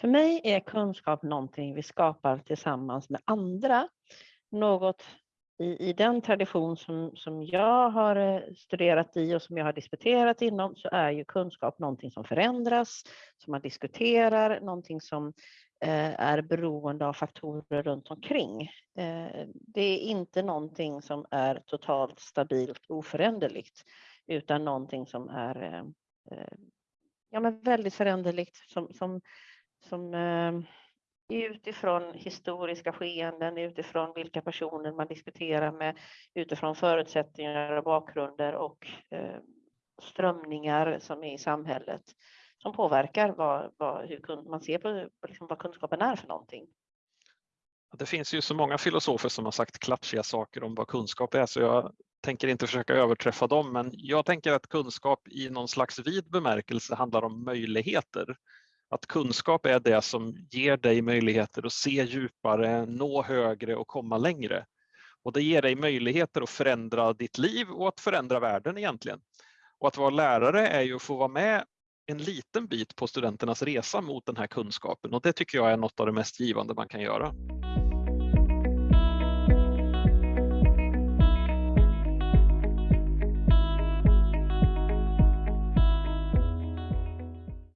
För mig är kunskap någonting vi skapar tillsammans med andra. Något i, i den tradition som, som jag har eh, studerat i och som jag har disputerat inom så är ju kunskap någonting som förändras, som man diskuterar, någonting som eh, är beroende av faktorer runt omkring. Eh, det är inte någonting som är totalt stabilt oföränderligt utan någonting som är eh, eh ja, men väldigt föränderligt som, som, som eh, utifrån historiska skeenden, utifrån vilka personer man diskuterar med, utifrån förutsättningar och bakgrunder och eh, strömningar som är i samhället som påverkar vad, vad, hur man ser på liksom vad kunskapen är för någonting. Det finns ju så många filosofer som har sagt klatschiga saker om vad kunskap är så jag tänker inte försöka överträffa dem men jag tänker att kunskap i någon slags vid bemärkelse handlar om möjligheter. Att kunskap är det som ger dig möjligheter att se djupare, nå högre och komma längre. Och det ger dig möjligheter att förändra ditt liv och att förändra världen egentligen. Och att vara lärare är ju att få vara med en liten bit på studenternas resa mot den här kunskapen och det tycker jag är något av det mest givande man kan göra.